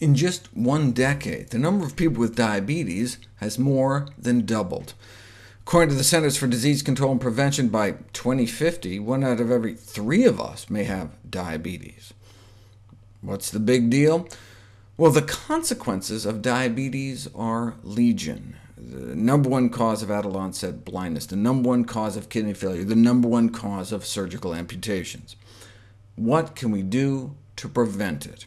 In just one decade, the number of people with diabetes has more than doubled. According to the Centers for Disease Control and Prevention, by 2050, one out of every three of us may have diabetes. What's the big deal? Well, the consequences of diabetes are legion. The number one cause of adult onset blindness, the number one cause of kidney failure, the number one cause of surgical amputations. What can we do to prevent it?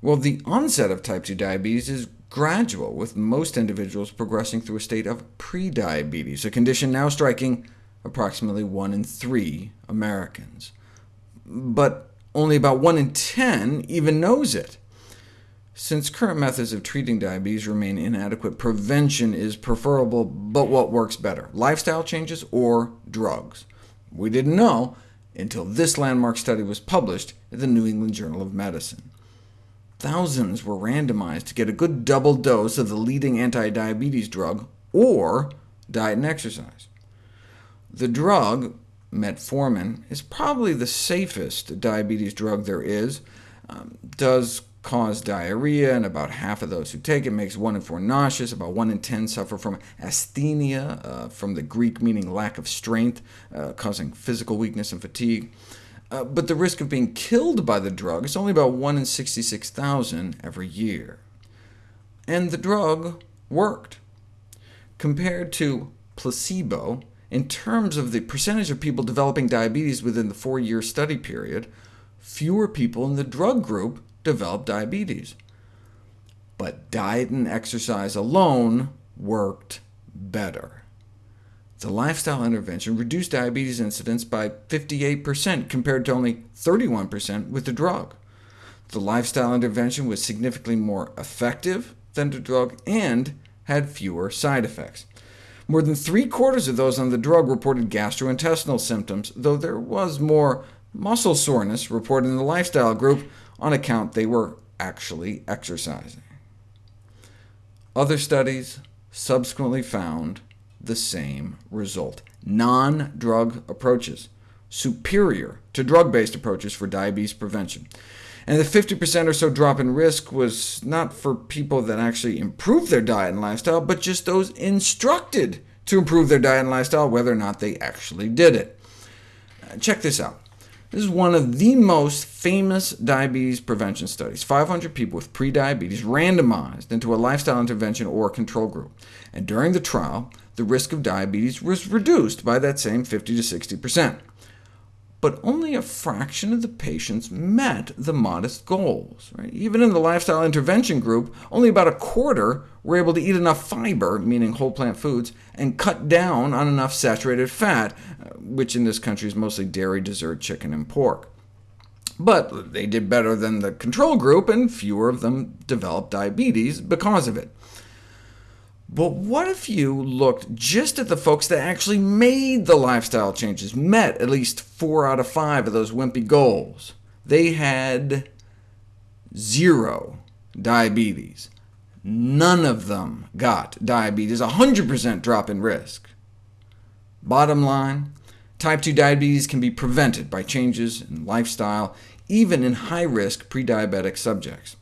Well, the onset of type 2 diabetes is gradual, with most individuals progressing through a state of prediabetes, a condition now striking approximately 1 in 3 Americans. But only about 1 in 10 even knows it. Since current methods of treating diabetes remain inadequate, prevention is preferable, but what works better, lifestyle changes or drugs? We didn't know until this landmark study was published in the New England Journal of Medicine. Thousands were randomized to get a good double dose of the leading anti-diabetes drug, or diet and exercise. The drug, metformin, is probably the safest diabetes drug there is, um, does cause diarrhea, and about half of those who take it makes 1 in 4 nauseous, about 1 in 10 suffer from asthenia, uh, from the Greek meaning lack of strength, uh, causing physical weakness and fatigue. Uh, but the risk of being killed by the drug is only about 1 in 66,000 every year. And the drug worked. Compared to placebo, in terms of the percentage of people developing diabetes within the four-year study period, fewer people in the drug group developed diabetes. But diet and exercise alone worked better. The lifestyle intervention reduced diabetes incidence by 58%, compared to only 31% with the drug. The lifestyle intervention was significantly more effective than the drug and had fewer side effects. More than three-quarters of those on the drug reported gastrointestinal symptoms, though there was more muscle soreness reported in the lifestyle group on account they were actually exercising. Other studies subsequently found the same result. Non-drug approaches, superior to drug-based approaches for diabetes prevention. And the 50% or so drop in risk was not for people that actually improved their diet and lifestyle, but just those instructed to improve their diet and lifestyle, whether or not they actually did it. Uh, check this out. This is one of the most famous diabetes prevention studies. 500 people with prediabetes randomized into a lifestyle intervention or control group. And during the trial, the risk of diabetes was reduced by that same 50 to 60%. But only a fraction of the patients met the modest goals. Right? Even in the lifestyle intervention group, only about a quarter were able to eat enough fiber, meaning whole plant foods, and cut down on enough saturated fat, uh, which in this country is mostly dairy, dessert, chicken, and pork. But they did better than the control group, and fewer of them developed diabetes because of it. But what if you looked just at the folks that actually made the lifestyle changes, met at least four out of five of those wimpy goals? They had zero diabetes. None of them got diabetes, 100% drop in risk. Bottom line, type 2 diabetes can be prevented by changes in lifestyle, even in high-risk pre-diabetic subjects.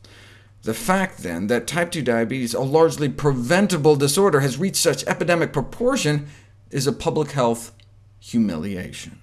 The fact, then, that type 2 diabetes, a largely preventable disorder, has reached such epidemic proportion is a public health humiliation.